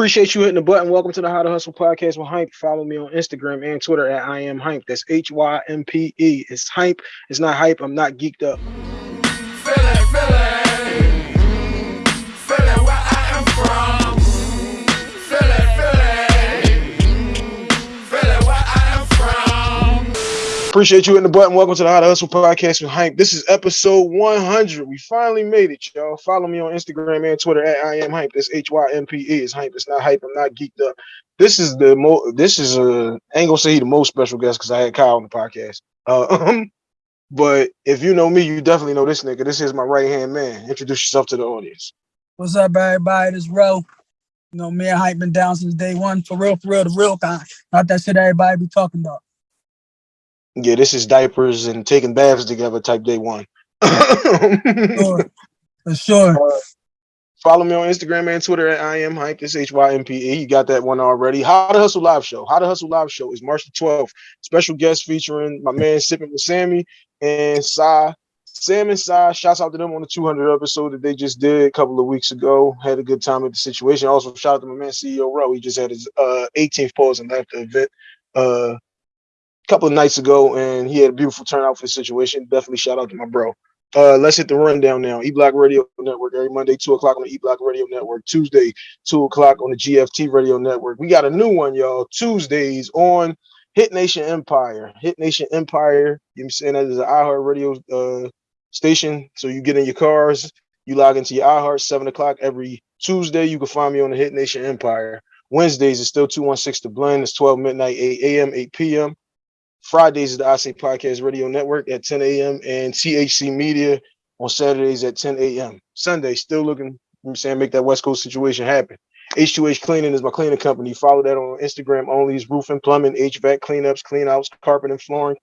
Appreciate you hitting the button. Welcome to the How to Hustle podcast with Hype. Follow me on Instagram and Twitter at I am Hype. That's H Y M P E. It's Hype. It's not hype. I'm not geeked up. Appreciate you hitting the button. Welcome to the How to Hustle podcast with Hype. This is episode 100. We finally made it, y'all. Follow me on Instagram and Twitter at I am Hype. That's H Y M P E. It's Hype. It's not hype. I'm not geeked up. This is the mo. This is a. I ain't gonna say he the most special guest because I had Kyle on the podcast. Uh, but if you know me, you definitely know this nigga. This is my right hand man. Introduce yourself to the audience. What's up, everybody? This Ro. You know, me and Hype been down since day one. For real, for real, the real kind. Not that shit everybody be talking about. Yeah, this is diapers and taking baths together type day one. Sure. For sure. Uh, follow me on Instagram and Twitter at I am hype. This H Y M P E. You got that one already. How to Hustle Live Show. How to Hustle Live Show is March the 12th. Special guest featuring my man Sipping with Sammy and Sai. Sam and Sai, shouts out to them on the 200 episode that they just did a couple of weeks ago. Had a good time at the situation. Also, shout out to my man CEO Ro. He just had his uh, 18th pause and left the event. Uh, couple of nights ago, and he had a beautiful turnout for the situation. Definitely shout out to my bro. Uh, let's hit the rundown now. E Block Radio Network every Monday, two o'clock on the E Block Radio Network. Tuesday, two o'clock on the GFT Radio Network. We got a new one, y'all. Tuesdays on Hit Nation Empire. Hit Nation Empire. You know I'm saying that is an iHeart Radio uh, station. So you get in your cars, you log into your iHeart seven o'clock every Tuesday. You can find me on the Hit Nation Empire. Wednesdays is still 216 to blend. It's 12 midnight, 8 a.m., 8 p.m. Fridays is the I Say Podcast Radio Network at 10 a.m. and THC Media on Saturdays at 10 a.m. Sunday, still looking, I'm saying, make that West Coast situation happen. H2H Cleaning is my cleaning company. Follow that on Instagram only. It's roofing, plumbing, HVAC cleanups, cleanouts, carpet and flooring.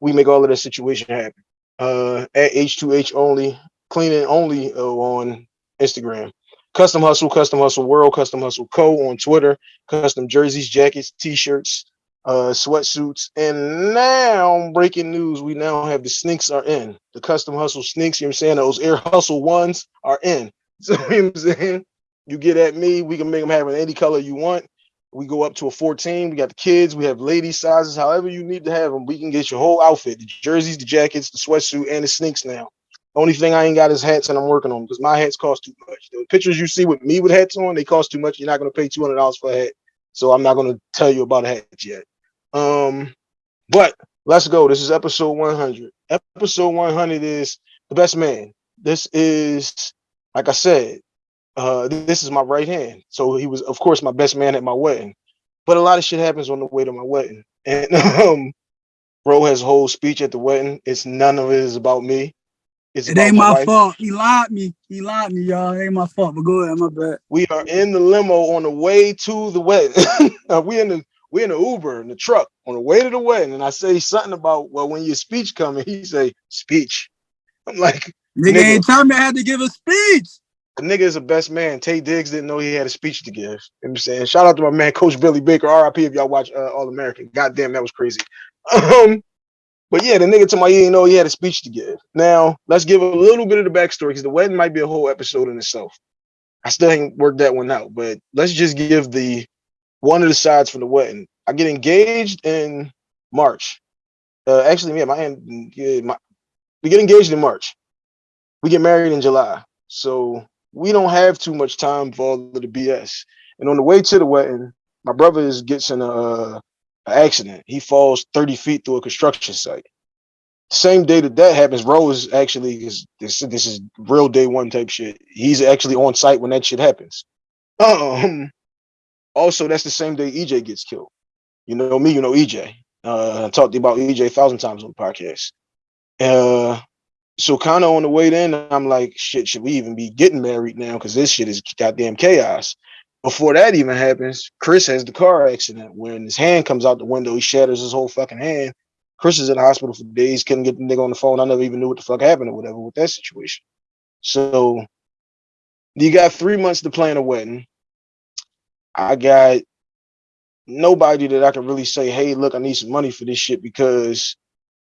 We make all of that situation happen. Uh, at H2H only, cleaning only uh, on Instagram. Custom Hustle, Custom Hustle World, Custom Hustle Co. on Twitter. Custom jerseys, jackets, t-shirts, uh, sweatsuits. And now, breaking news, we now have the sneaks are in. The custom hustle sneaks, you know what I'm saying? Those air hustle ones are in. So, you know what I'm saying? You get at me, we can make them have any color you want. We go up to a 14. We got the kids, we have lady sizes, however you need to have them. We can get your whole outfit the jerseys, the jackets, the sweatsuit, and the sneaks now. Only thing I ain't got is hats, and I'm working on because my hats cost too much. The pictures you see with me with hats on, they cost too much. You're not going to pay $200 for a hat. So I'm not going to tell you about a hat yet. Um, but let's go. This is episode 100. Episode 100 is the best man. This is, like I said, uh, this is my right hand. So he was, of course, my best man at my wedding. But a lot of shit happens on the way to my wedding. And um, bro has a whole speech at the wedding. It's none of it is about me. It's It ain't my fault. He lied me. He lied me, y'all. It ain't my fault. But go ahead, my bad. We are in the limo on the way to the wedding. we in the we in the Uber in the truck on the way to the wedding, and I say something about well, when your speech coming, he say speech. I'm like, Nigga, Nigga. ain't tell me I had to give a speech. the nigga is the best man. Taye Diggs didn't know he had a speech to give. You know what I'm saying, shout out to my man, Coach Billy Baker, RIP. If y'all watch uh, All American, goddamn, that was crazy. Um, but yeah, the nigga to my ear didn't know he had a speech to give. Now let's give a little bit of the backstory because the wedding might be a whole episode in itself. I still ain't worked that one out, but let's just give the one of the sides for the wedding. I get engaged in March. Uh, actually, yeah, my, my we get engaged in March. We get married in July. So we don't have too much time for all of the BS. And on the way to the wedding, my brother is gets in a, uh, a accident. He falls 30 feet through a construction site. Same day that that happens, Rose actually is this this is real day one type shit. He's actually on site when that shit happens. Um also that's the same day EJ gets killed. You know me, you know EJ. Uh I talked about EJ a thousand times on the podcast. Uh so kind of on the way then, I'm like, shit, should we even be getting married now? Because this shit is goddamn chaos. Before that even happens, Chris has the car accident when his hand comes out the window, he shatters his whole fucking hand. Chris is in the hospital for days, couldn't get the nigga on the phone. I never even knew what the fuck happened or whatever with that situation. So you got three months to plan a wedding. I got nobody that I can really say, hey, look, I need some money for this shit because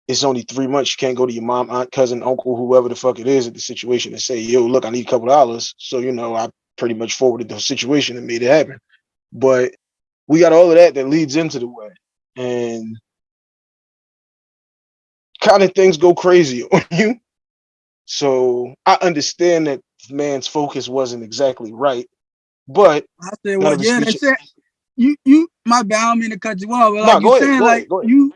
it's only three months. You can't go to your mom, aunt, cousin, uncle, whoever the fuck it is at the situation and say, yo, look, I need a couple dollars. So, you know, I pretty much forwarded the situation and made it happen. But we got all of that that leads into the way. and kind of things go crazy on you. So I understand that man's focus wasn't exactly right, but I said, well, yeah, they said you you my bad, I don't mean to cut you off, but like go you ahead, saying, like ahead. you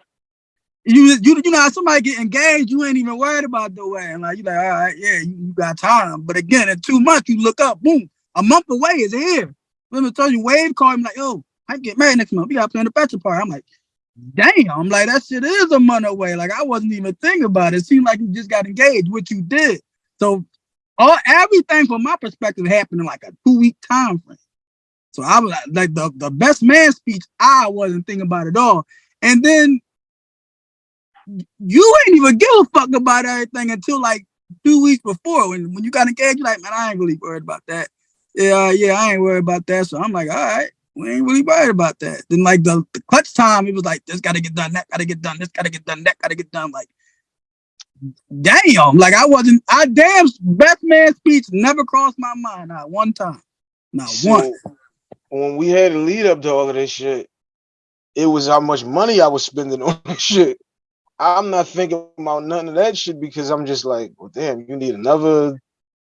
you you you know how somebody get engaged, you ain't even worried about the wedding. Like you're like, all right, yeah, you, you got time. But again, in two months, you look up, boom, a month away is here. Let me tell you, Wade called me like, yo, I get married next month. We gotta plan the bachelor party. I'm like, damn, I'm like, that shit is a month away. Like I wasn't even thinking about it. It seemed like you just got engaged, which you did. So all everything from my perspective happened in like a two-week time frame. So I was like, the, the best man speech, I wasn't thinking about at all. And then you ain't even give a fuck about everything until like two weeks before. When when you got engaged, you're like, man, I ain't really worried about that. Yeah, yeah, I ain't worried about that. So I'm like, all right, we ain't really worried about that. Then like the, the clutch time, it was like, this gotta get done, that gotta get done, this gotta get done, that gotta get done. Like, damn, like I wasn't, I damn best man speech never crossed my mind, not one time. Not one. When we had a lead up to all of this shit, it was how much money I was spending on this shit. I'm not thinking about none of that shit because I'm just like, well, damn, you need another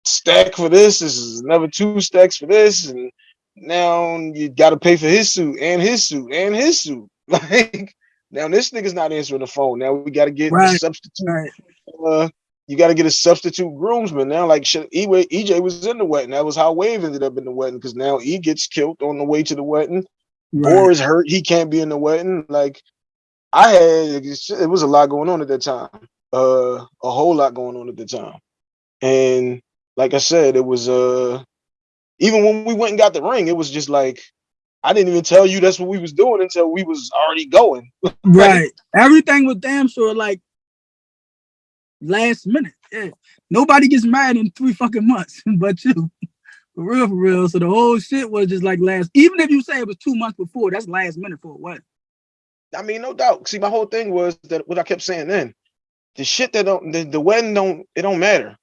stack for this. This is another two stacks for this, and now you got to pay for his suit and his suit and his suit. Like now, this nigga's not answering the phone. Now we got to get Right. the substitute Right. Uh, you got to get a substitute groomsman now. Like EJ was in the wedding. That was how Wave ended up in the wedding because now E gets killed on the way to the wedding. Or is hurt. He can't be in the wedding. Like I had, it was a lot going on at that time. Uh, a whole lot going on at the time. And like I said, it was uh, even when we went and got the ring, it was just like I didn't even tell you that's what we was doing until we was already going. Right. Everything was damn sure like last minute. Yeah. Nobody gets married in three fucking months but you. For real, for real. So the whole shit was just like last, even if you say it was two months before, that's last minute for what? I mean, no doubt. See, my whole thing was that what I kept saying then, the shit that don't the, the wedding don't it don't matter.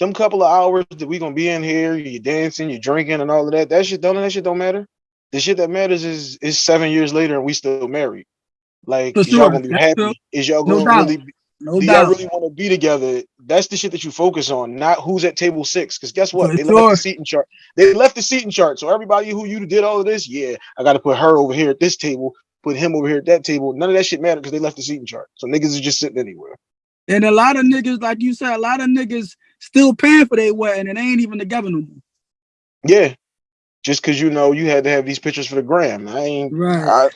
Them couple of hours that we gonna be in here, you dancing, you drinking, and all of that. That shit don't that shit don't matter. The shit that matters is is seven years later and we still married. Like, is y'all gonna be happy? Is y'all gonna doubt. really? No do y'all really want to be together? That's the shit that you focus on, not who's at table six. Because guess what? They left the seating chart. They left the seating chart. So everybody who you did all of this, yeah, I got to put her over here at this table, put him over here at that table. None of that shit mattered because they left the seating chart. So niggas is just sitting anywhere. And a lot of niggas, like you said, a lot of niggas still paying for their wedding and they ain't even together no more. Yeah, just because you know you had to have these pictures for the gram. I ain't. Right. I,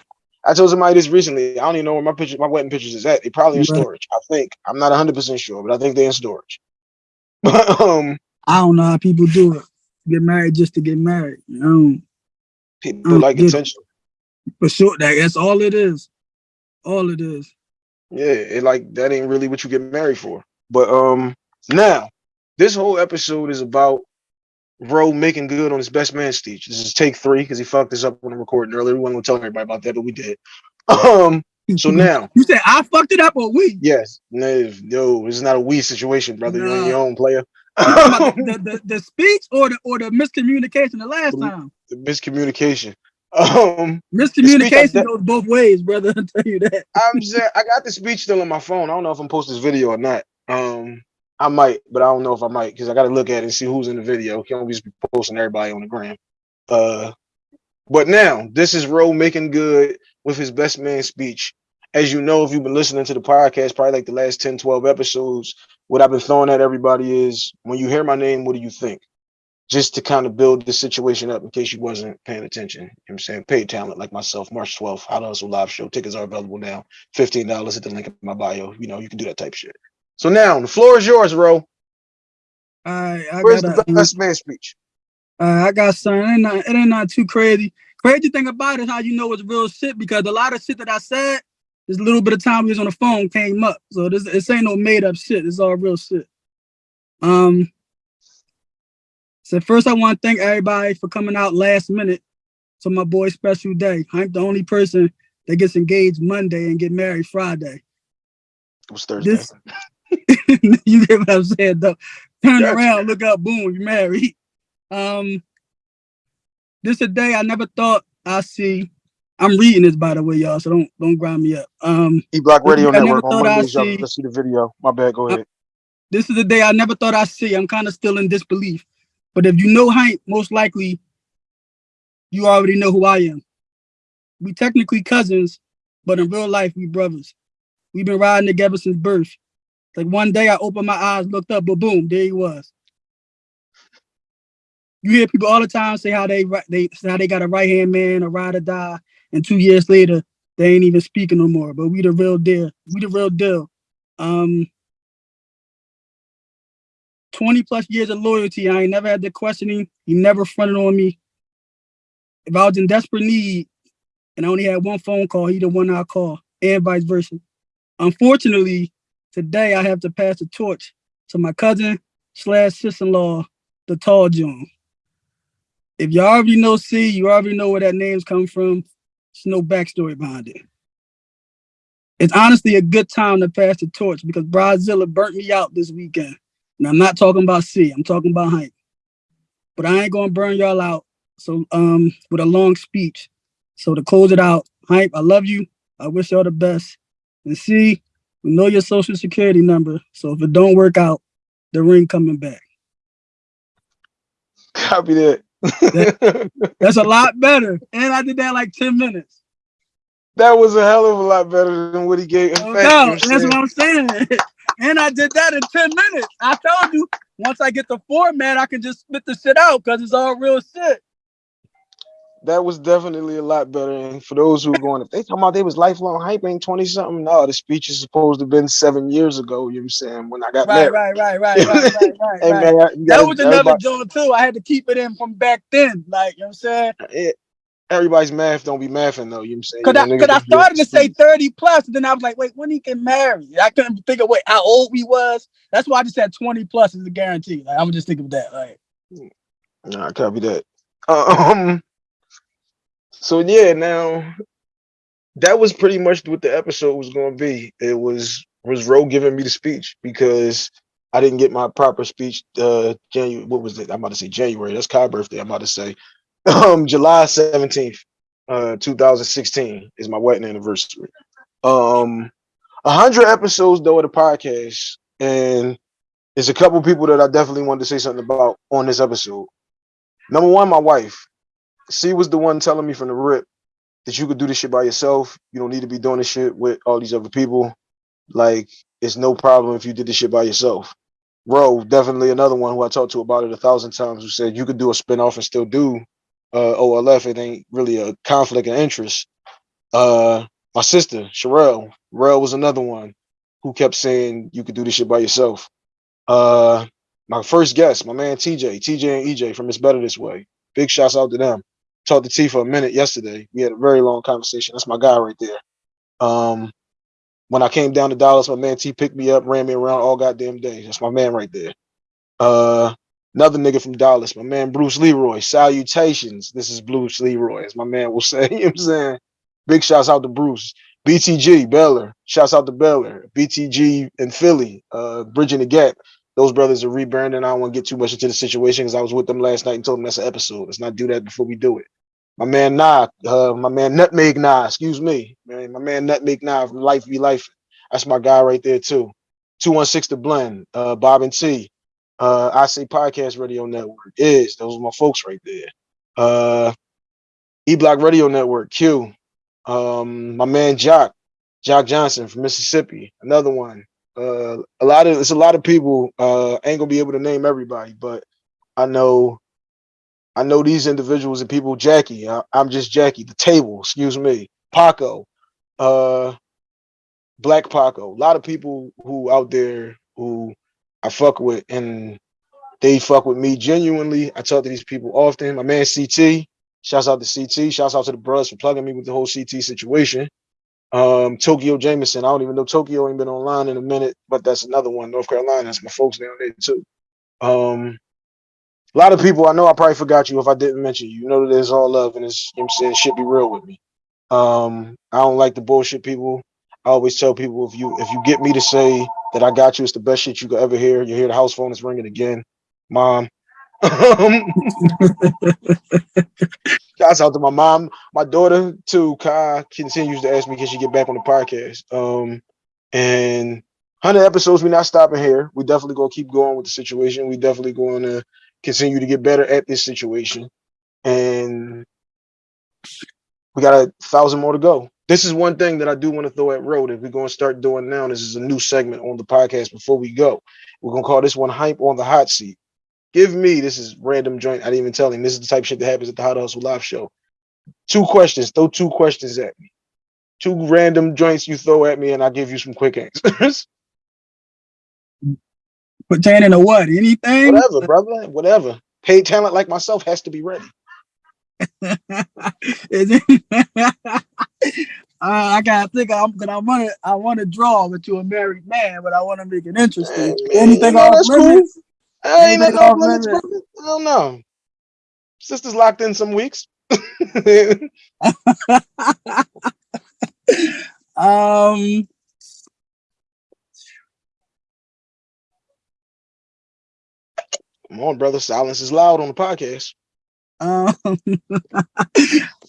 I told somebody this recently. I don't even know where my picture, my wedding pictures is at. They probably in storage. I think. I'm not 100 percent sure, but I think they're in storage. But um, I don't know how people do it. Get married just to get married. You know, people Mm, like attention. for sure. That, that's all it is. All it is. Yeah, it like that ain't really what you get married for. But um now this whole episode is about Ro making good on his best man speech. This is take three because he fucked this up when the recording earlier. We weren't gonna tell everybody about that, but we did. Um so now, You said I fucked it up or we? yes, no, no, this is not a we situation, brother. You're on your own player. The, the, the, the speech or the or the miscommunication the last Mm. time. the miscommunication. Um Miscommunication goes both ways, brother. I'll tell you that. I'm saying I got the speech still on my phone. I don't know if I'm post this video or not. Um, I might, but I don't know if I might because I got to look at it and see who's in the video. Can't always be posting everybody on the gram. Uh, but now this is Ro making good with his best man speech. As you know, if you've been listening to the podcast, probably like the last 10, 12 episodes, what I've been throwing at everybody is when you hear my name, what do you think? Just to kind of build the situation up in case you wasn't paying attention. You know what I'm saying? Paid talent like myself, March 12th, How to Hustle Live Show. Tickets are available now. $15 at the link in my bio. You know, you can do that type shit. So now the floor is yours, Ro. I I Where's got the best man speech? uh, I got something. It ain't, not, it ain't not too crazy. Crazy thing about it is how you know it's real shit because a lot of shit that I said, this little bit of time we was on the phone came up. So this this ain't no made up shit. It's all real shit. Um. So first, I want to thank everybody for coming out last minute to my boy's special day. I'm the only person that gets engaged Monday and get married Friday. It was Thursday. This, you get what I'm saying, though. Turn Gotcha. around, look up, boom, you're married. Um, this is a day I never thought I see. I'm reading this by the way, y'all. So don't don't grind me up. Um, E Block Radio I Network on Mondays. See- let's see the video. My bad. Go ahead. this is the day I never thought I'd see. I'm kind of still in disbelief. But if you know Hank, most likely you already know who I am. We technically cousins, but in real life, we brothers. We've been riding together since birth. Like one day I opened my eyes, looked up, but boom, there he was. You hear people all the time say how they they how they got a right hand man, a ride or die, and two years later they ain't even speaking no more. But we the real deal. We the real deal. Um, 20 plus years of loyalty. I ain't never had the questioning. He never fronted on me. If I was in desperate need and I only had one phone call, he the one I call, and vice versa. Unfortunately, today I have to pass the torch to my cousin slash sister-in-law, the tall John. If y'all already know C, you already know where that name's come from. There's no backstory behind it. It's honestly a good time to pass the torch because Brazilla burnt me out this weekend. And I'm not talking about C, I'm talking about Hank. But I ain't gonna burn y'all out. So um with a long speech. So to close it out, Hype, I love you. I wish y'all the best. And we know your social security number. So if it don't work out, the ring coming back. Copy that. That's a lot better. And I did that like 10 minutes. that was a hell of a lot better than what he gave. In oh, No fact, know That's what I'm what I'm saying. and I did that in 10 minutes. I told you once I get the format, I can just spit the shit out because it's all real shit. That was definitely a lot better. And for those who are going, if they talking about they was lifelong hype ain't 20 something, no, the speech is supposed to have been seven years ago. You know what I'm saying? When I got Right, married. right, right, right, right, right, right. Hey man, That gotta- was another joint too. I had to keep it in from back then. Like, you know what I'm saying? it- everybody's math don't be mathing though. You know what I'm saying? Cause You I, know, cause I don't be up started to say 30 plus, and then I was like, wait, when he get married? I couldn't think of what how old we was. That's why I just said 20 plus is a guarantee. Like, I'm just thinking of that. Like, Nah, copy that. Um. So yeah, now that was pretty much what the episode was going to be. It was was Ro giving me the speech because I didn't get my proper speech. Uh, January. What was it? I'm about to say January. That's Kai birthday. I'm about to say, um, July 17th, uh, 2016 is my wedding anniversary. Um, a hundred episodes though of the podcast, and there's a couple people that I definitely wanted to say something about on this episode. Number one, my wife. She was the one telling me from the rip that you could do this shit by yourself. You don't need to be doing this shit with all these other people. Like, it's no problem if you did this shit by yourself. Ro, definitely another one who I talked to about it a thousand times, who said you could do a spinoff and still do uh, OLF. It ain't really a conflict of interest. Uh, my sister, Sherelle, Rel was another one who kept saying you could do this shit by yourself. Uh, my first guest, my man TJ, TJ and EJ from It's Better This Way. Big shouts out to them. Talked to T for a minute yesterday. We had a very long conversation. That's my guy right there. Um, when I came down to Dallas, my man T picked me up, ran me around all goddamn day. That's my man right there. Uh, another nigga from Dallas, my man Bruce Leroy. Salutations. This is Bruce Leroy, as my man will say. You know what I'm saying? Big shouts out to Bruce. BTG, Baylor. Shouts out to Baylor. BTG in Philly, uh, Bridging the Gap. Those brothers are rebranding. I don't want to get too much into the situation because I was with them last night and told them that's an episode. Let's not do that before we do it. My man Nah, uh, my man Nutmeg Nah, excuse me. Man, my man Nutmeg Nah Life Be Life. That's my guy right there too. 216 to Blend, uh, Bob and T. Uh, I say Podcast Radio Network is. Those are my folks right there. Uh, E Block Radio Network, Q. Um, my man Jock, Jock Johnson from Mississippi, another one. Uh, a lot of it's a lot of people. Uh, ain't gonna be able to name everybody, but I know, I know these individuals and people. Jackie, I, I'm just Jackie. The table, excuse me. Paco, uh, Black Paco. A lot of people who out there who I fuck with, and they fuck with me genuinely. I talk to these people often. My man CT, shouts out to CT. Shouts out to the bros for plugging me with the whole CT situation. Um, Tokyo Jameson. I don't even know Tokyo ain't been online in a minute, but that's another one. North Carolina. That's my folks down there too. Um, a lot of people. I know I probably forgot you if I didn't mention you. You know that there's all love and it's you know I'm saying shit be real with me. Um, I don't like the bullshit people. I always tell people if you if you get me to say that I got you, it's the best shit you could ever hear. You hear the house phone is ringing again, mom. Um, Shouts out to my mom, my daughter too. Kai continues to ask me, can she get back on the podcast? Um, and 100 episodes, we're not stopping here. We definitely gonna keep going with the situation. We definitely going to continue to get better at this situation. And we got a thousand more to go. This is one thing that I do want to throw at Road. If we're going to start doing now, this is a new segment on the podcast before we go. We're going to call this one Hype on the Hot Seat. Give me, this is random joint. I didn't even tell him. This is the type shit that happens at the How to Hustle Live show. Two questions. Throw two questions at me. Two random joints you throw at me, and I'll give you some quick answers. Pertaining to what? Anything? Whatever, brother. Whatever. Paid talent like myself has to be ready. Uh, I gotta think. I'm gonna. I want to. I want to draw with you a married man, but I want to make it interesting. Man, Anything know, off limits? cool. I ain't nothing off limits, limits? brother. I don't know. Sister's locked in some weeks. Um. Come on, brother. Silence is loud on the podcast. Um.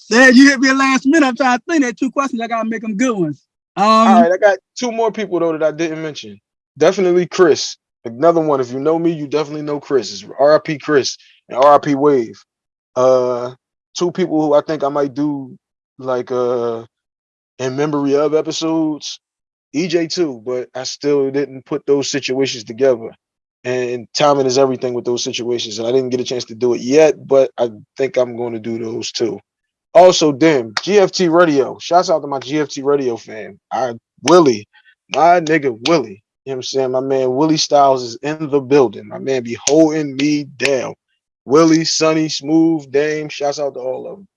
Dad, you hit me last minute. I'm trying to think. That two questions. I gotta make them good ones. Um. All right, I got two more people though that I didn't mention. Definitely Chris. Another one. If you know me, you definitely know Chris. It's RIP Chris and RIP Wave. Uh, two people who I think I might do like uh in memory of episodes. EJ too, but I still didn't put those situations together. And timing is everything with those situations. And I didn't get a chance to do it yet, but I think I'm going to do those too. Also, Dim, GFT Radio. Shouts out to my GFT Radio fan. I Willie, my nigga Willie. You know what I'm saying? My man Willie Styles is in the building. My man be holding me down. Willie, Sonny, Smooth, Dame. Shouts out to all of them.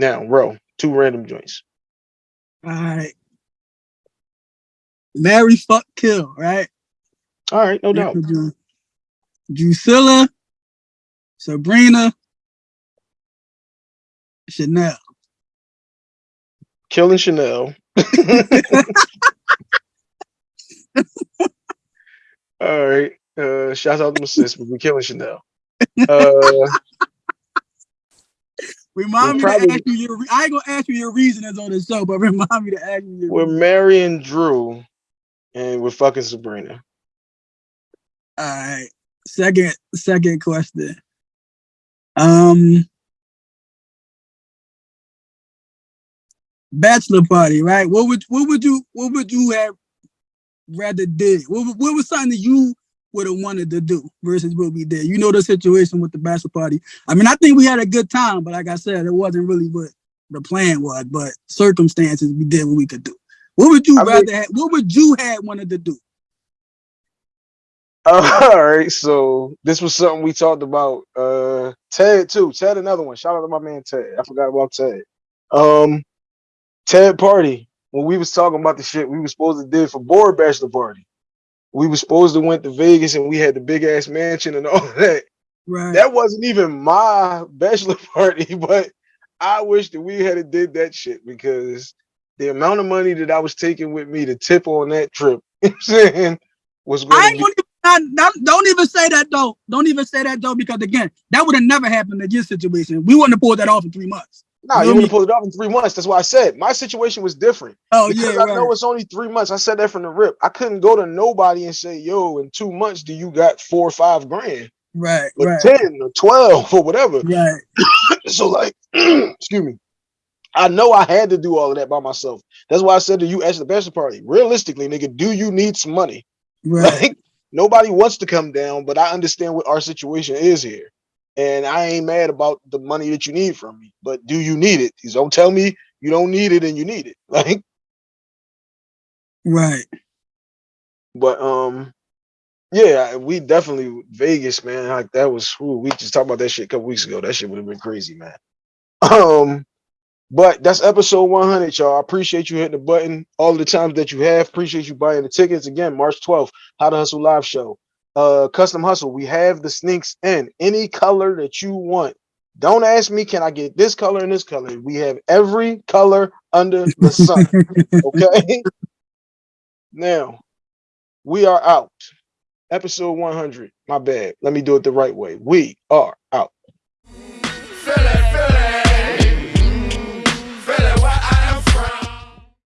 Now, Ro, two random joints. All right. Marry, fuck, kill. Right. All right, no doubt. Drusilla, Sabrina, Chanel. Killing Chanel. All right. Uh shouts out to my sis, but we killing Chanel. Uh Remind me probably- to ask you your. I ain't gonna ask you your reasonings on the show, but remind me to ask you your. we're marrying Drew and we're fucking Sabrina. All right. Second, second question. Um, bachelor party, right? What would what would you what would you have rather did? What what was something that you would have wanted to do versus what we did? You know the situation with the bachelor party. I mean, I think we had a good time, but like I said, it wasn't really what the plan was. But circumstances, we did what we could do. What would you I mean- rather? have, what would you have wanted to do? all right, so this was something we talked about. Uh Ted too. Ted, another one. Shout out to my man Ted. I forgot about Ted. Um Ted party. When we was talking about the shit we was supposed to do for board bachelor party. We was supposed to went to Vegas and we had the big ass mansion and all that. Right. That wasn't even my bachelor party, but I wish that we had did that shit because the amount of money that I was taking with me to tip on that trip, you know I'm saying, was I going ain't to be not, not- don't even say that though. Don't even say that though, because again, that would have never happened in your situation. We wouldn't have pulled that off in three months. Nah, you you know would me- have pulled it off in three months. That's why I said my situation was different. Oh because yeah, I know it's only three months. I said that from the rip. I couldn't go to nobody and say, yo, in two months, do you got four or five grand? right, Or right, 10 or 12 or whatever. right. So like, excuse me. I know I had to do all of that by myself. That's why I said to you at the bachelor party, realistically, nigga, do you need some money? Right. Like nobody wants to come down, but I understand what our situation is here. And I ain't mad about the money that you need from me. But do you need it? You don't tell me you don't need it and you need it. Like, Right. but um, yeah, we definitely Vegas, man. Like that was ooh, we just talked about that shit a couple weeks ago. That shit would have been crazy, man. Um, but that's episode 100, y'all. I appreciate you hitting the button all the times that you have. Appreciate you buying the tickets again. March 12th, How to Hustle live show. Uh, custom hustle. We have the sneaks in any color that you want. Don't ask me, can I get this color and this color? We have every color under the sun. Okay. now we are out. Episode 100. My bad. Let me do it the right way. We are out.